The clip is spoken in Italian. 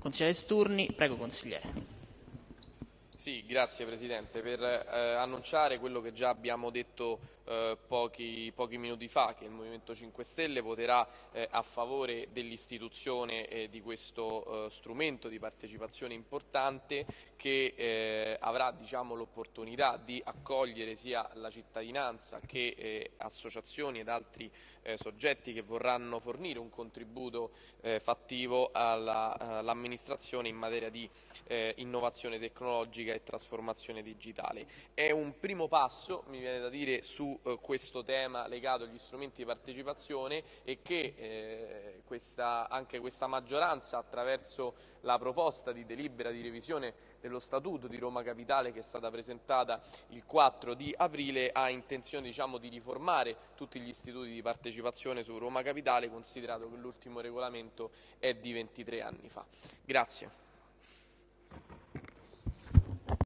Consigliere Sturni, prego consigliere. Sì, grazie Presidente. Per eh, annunciare quello che già abbiamo detto eh, pochi, pochi, minuti fa, che il Movimento 5 Stelle voterà eh, a favore dell'istituzione eh, di questo eh, strumento di partecipazione importante che eh, avrà diciamo, l'opportunità di accogliere sia la cittadinanza che associazioni ed altri soggetti che vorranno fornire un contributo fattivo all'amministrazione in materia di innovazione tecnologica e trasformazione digitale. È un primo passo, mi viene da dire, su questo tema legato agli strumenti di partecipazione e che eh, questa, anche questa maggioranza attraverso la proposta di delibera di revisione dello Statuto di Roma Capitale che è stata presentata il 4 di aprile ha intenzione diciamo, di riformare tutti gli istituti di partecipazione su Roma Capitale considerato che l'ultimo regolamento è di 23 anni fa. Grazie.